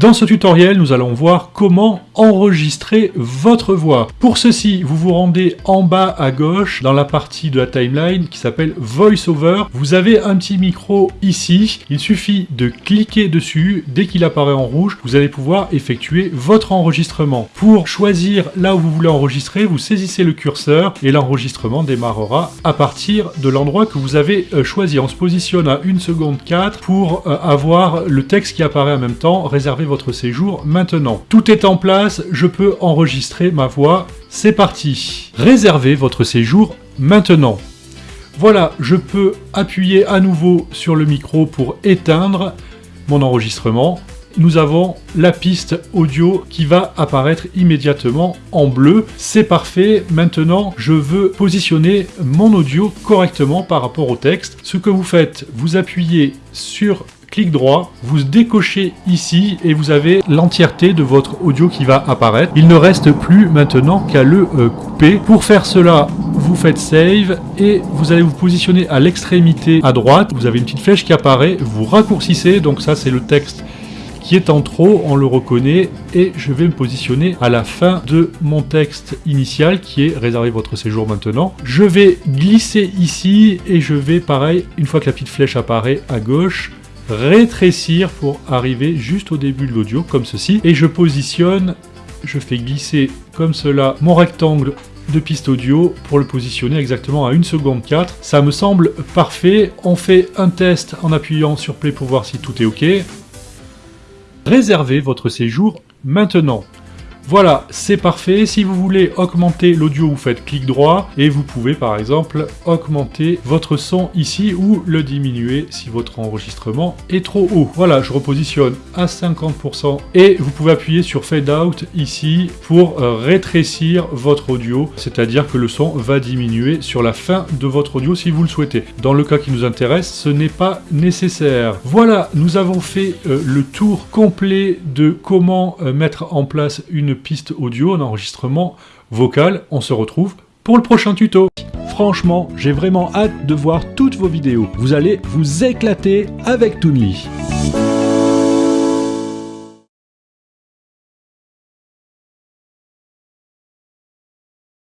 Dans ce tutoriel, nous allons voir comment enregistrer votre voix. Pour ceci, vous vous rendez en bas à gauche dans la partie de la timeline qui s'appelle VoiceOver. Vous avez un petit micro ici. Il suffit de cliquer dessus. Dès qu'il apparaît en rouge, vous allez pouvoir effectuer votre enregistrement. Pour choisir là où vous voulez enregistrer, vous saisissez le curseur et l'enregistrement démarrera à partir de l'endroit que vous avez euh, choisi. On se positionne à 1 seconde 4 pour euh, avoir le texte qui apparaît en même temps réservé votre séjour maintenant. Tout est en place, je peux enregistrer ma voix, c'est parti Réservez votre séjour maintenant. Voilà, je peux appuyer à nouveau sur le micro pour éteindre mon enregistrement. Nous avons la piste audio qui va apparaître immédiatement en bleu. C'est parfait. Maintenant, je veux positionner mon audio correctement par rapport au texte. Ce que vous faites, vous appuyez sur clic droit, vous décochez ici et vous avez l'entièreté de votre audio qui va apparaître. Il ne reste plus maintenant qu'à le euh, couper. Pour faire cela, vous faites Save et vous allez vous positionner à l'extrémité à droite. Vous avez une petite flèche qui apparaît, vous raccourcissez, donc ça c'est le texte qui est en trop, on le reconnaît, et je vais me positionner à la fin de mon texte initial qui est réservé votre séjour maintenant. Je vais glisser ici et je vais, pareil, une fois que la petite flèche apparaît à gauche, rétrécir pour arriver juste au début de l'audio, comme ceci. Et je positionne, je fais glisser comme cela mon rectangle de piste audio pour le positionner exactement à 1 seconde 4. Ça me semble parfait. On fait un test en appuyant sur play pour voir si tout est OK. Réservez votre séjour maintenant. Voilà, c'est parfait. Si vous voulez augmenter l'audio, vous faites clic droit et vous pouvez par exemple augmenter votre son ici ou le diminuer si votre enregistrement est trop haut. Voilà, je repositionne à 50% et vous pouvez appuyer sur Fade Out ici pour euh, rétrécir votre audio, c'est-à-dire que le son va diminuer sur la fin de votre audio si vous le souhaitez. Dans le cas qui nous intéresse, ce n'est pas nécessaire. Voilà, nous avons fait euh, le tour complet de comment euh, mettre en place une piste audio, un enregistrement vocal. On se retrouve pour le prochain tuto. Franchement, j'ai vraiment hâte de voir toutes vos vidéos. Vous allez vous éclater avec Toonly.